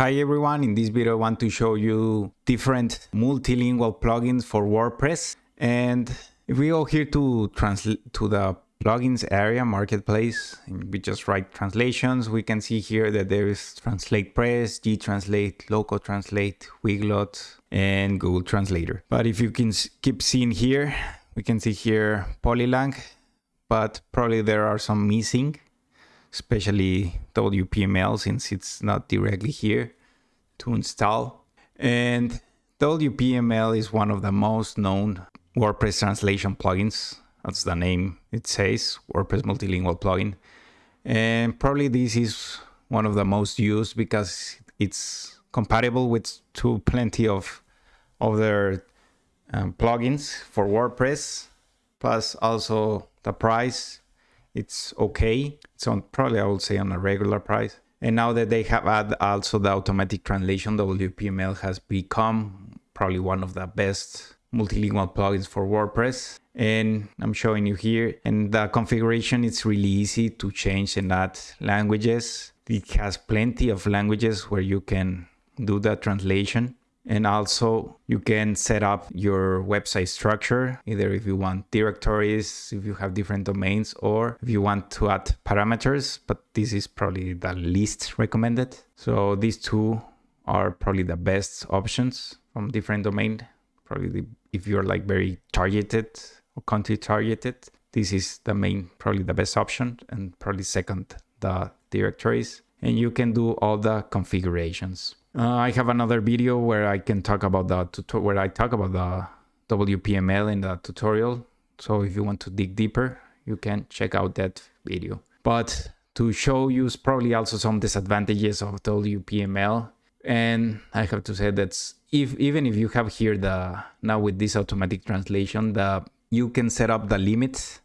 Hi everyone, in this video I want to show you different multilingual plugins for WordPress. And if we go here to translate to the plugins area marketplace, and we just write translations, we can see here that there is Translate Press, G-Translate, Loco Translate, Weglot, and Google Translator. But if you can keep seeing here, we can see here Polylang, but probably there are some missing especially WPML since it's not directly here to install. And WPML is one of the most known WordPress translation plugins. That's the name it says, WordPress multilingual plugin. And probably this is one of the most used because it's compatible with to plenty of other um, plugins for WordPress. Plus also the price it's okay. It's on probably I would say on a regular price. And now that they have added also the automatic translation, WPML has become probably one of the best multilingual plugins for WordPress. And I'm showing you here. And the configuration is really easy to change and add languages. It has plenty of languages where you can do the translation. And also you can set up your website structure, either if you want directories, if you have different domains, or if you want to add parameters, but this is probably the least recommended. So these two are probably the best options from different domain. Probably if you're like very targeted or country targeted, this is the main, probably the best option and probably second, the directories. And you can do all the configurations. Uh, I have another video where I can talk about the where I talk about the WPML in the tutorial. So if you want to dig deeper, you can check out that video. But to show you probably also some disadvantages of WPML, and I have to say that if even if you have here the now with this automatic translation, the you can set up the limit,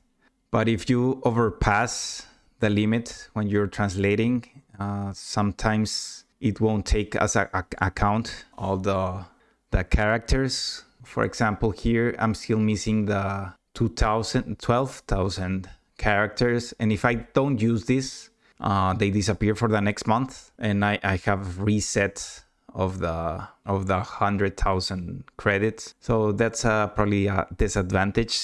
but if you overpass the limit when you're translating, uh, sometimes it won't take as a, a, account all the the characters. For example, here I'm still missing the 2000, 12,000 characters. And if I don't use this, uh, they disappear for the next month. And I, I have reset of the of the 100,000 credits. So that's uh, probably a disadvantage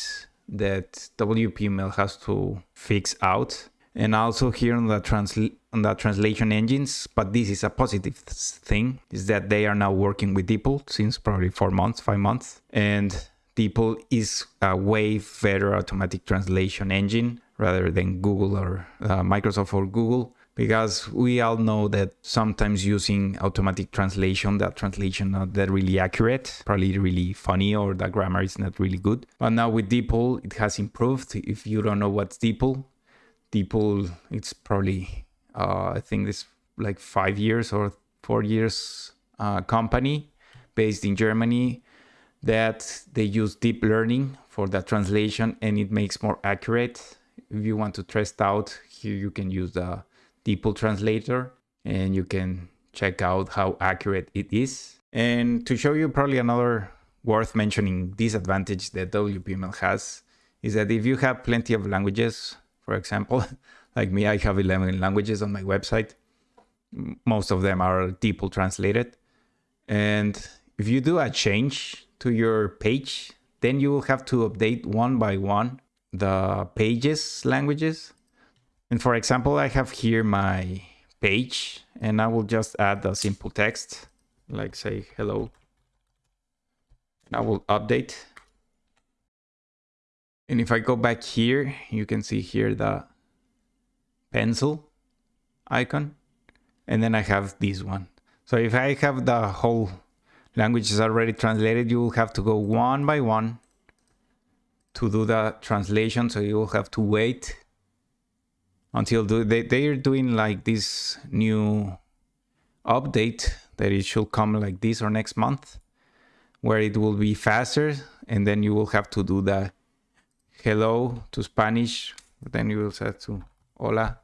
that WPML has to fix out. And also here on the on the translation engines, but this is a positive thing, is that they are now working with DeepL since probably four months, five months. And DeepL is a way better automatic translation engine rather than Google or uh, Microsoft or Google because we all know that sometimes using automatic translation, that translation not that really accurate, probably really funny or the grammar is not really good. But now with DeepL, it has improved. If you don't know what's DeepL, DeepL, it's probably uh, I think this like five years or four years uh, company based in Germany that they use deep learning for the translation and it makes more accurate. If you want to test out here, you can use the DeepL translator and you can check out how accurate it is. And to show you probably another worth mentioning disadvantage that WPML has is that if you have plenty of languages, for example, Like me, I have 11 languages on my website. Most of them are DeepL translated. And if you do a change to your page, then you will have to update one by one the pages languages. And for example, I have here my page and I will just add a simple text like say hello. And I will update. And if I go back here, you can see here the pencil icon. And then I have this one. So if I have the whole languages already translated, you will have to go one by one to do the translation. So you will have to wait until they, they are doing like this new update that it should come like this or next month where it will be faster and then you will have to do the hello to Spanish then you will set to hola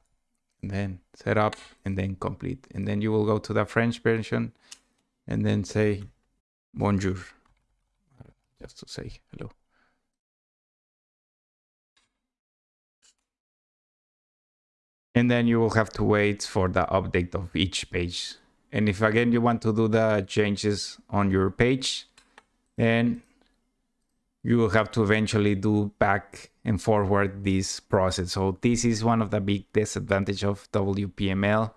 and then set up and then complete. And then you will go to the French version and then say bonjour, just to say hello. And then you will have to wait for the update of each page And if again you want to do the changes on your page, then you will have to eventually do back and forward this process. So this is one of the big disadvantage of WPML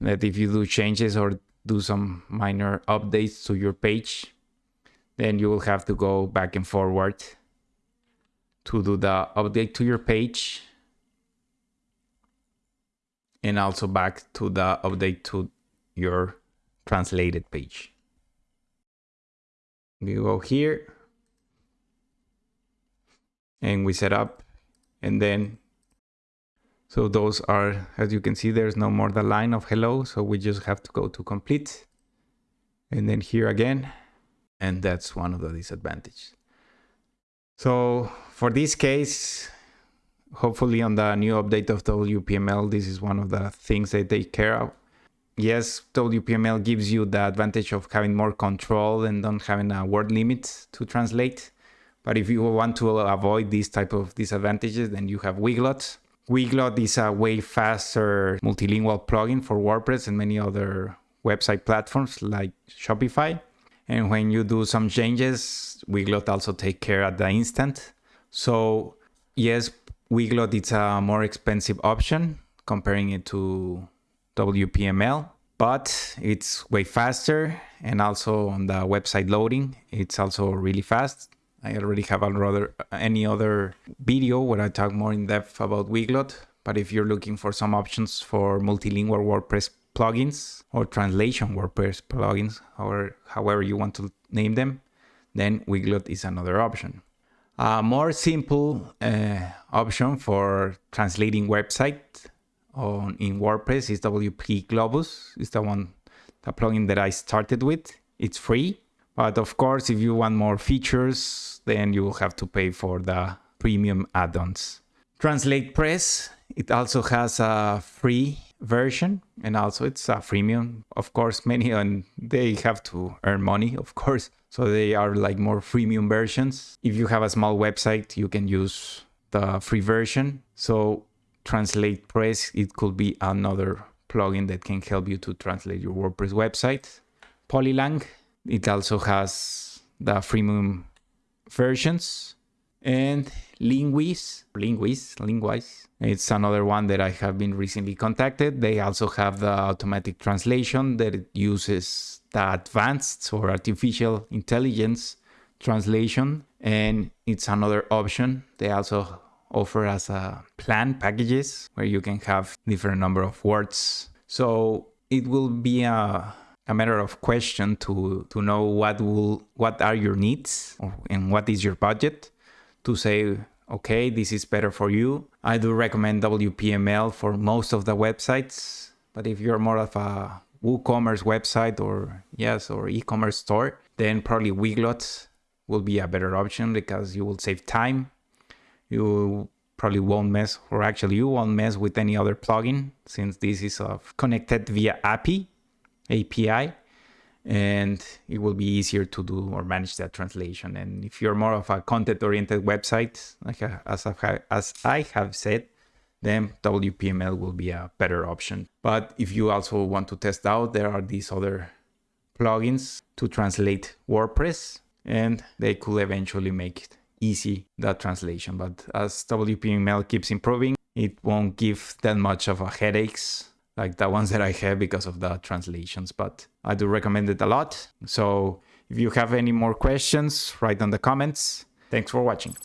that if you do changes or do some minor updates to your page, then you will have to go back and forward to do the update to your page and also back to the update to your translated page. We go here and we set up and then so those are as you can see there's no more the line of hello so we just have to go to complete and then here again and that's one of the disadvantages. So for this case hopefully on the new update of WPML this is one of the things they take care of. Yes WPML gives you the advantage of having more control and not having a word limit to translate but if you want to avoid these type of disadvantages, then you have Weglot. Weglot is a way faster multilingual plugin for WordPress and many other website platforms like Shopify. And when you do some changes, Weglot also take care at the instant. So yes, Weglot is a more expensive option comparing it to WPML, but it's way faster and also on the website loading, it's also really fast. I already have another any other video where I talk more in depth about Weglot. But if you're looking for some options for multilingual WordPress plugins or translation WordPress plugins, or however you want to name them, then Weglot is another option. A more simple uh, option for translating website on in WordPress is WP Globus. It's the one, the plugin that I started with. It's free, but of course, if you want more features, then you will have to pay for the premium add-ons. Translate Press, it also has a free version and also it's a freemium. Of course, many and they have to earn money, of course. So they are like more freemium versions. If you have a small website, you can use the free version. So Translate Press, it could be another plugin that can help you to translate your WordPress website. Polylang, it also has the freemium versions and Linguise, Linguise, Linguise. It's another one that I have been recently contacted. They also have the automatic translation that uses the advanced or artificial intelligence translation. And it's another option. They also offer as a plan packages where you can have different number of words. So it will be a a matter of question to to know what will what are your needs and what is your budget to say okay this is better for you. I do recommend wpml for most of the websites but if you're more of a woocommerce website or yes or e-commerce store then probably weglot will be a better option because you will save time. You probably won't mess or actually you won't mess with any other plugin since this is of connected via api API and it will be easier to do or manage that translation. And if you're more of a content-oriented website, like uh, as, I, as I have said, then WPML will be a better option. But if you also want to test out, there are these other plugins to translate WordPress, and they could eventually make it easy, that translation. But as WPML keeps improving, it won't give that much of a headaches like the ones that I have because of the translations, but I do recommend it a lot. So if you have any more questions, write down the comments. Thanks for watching.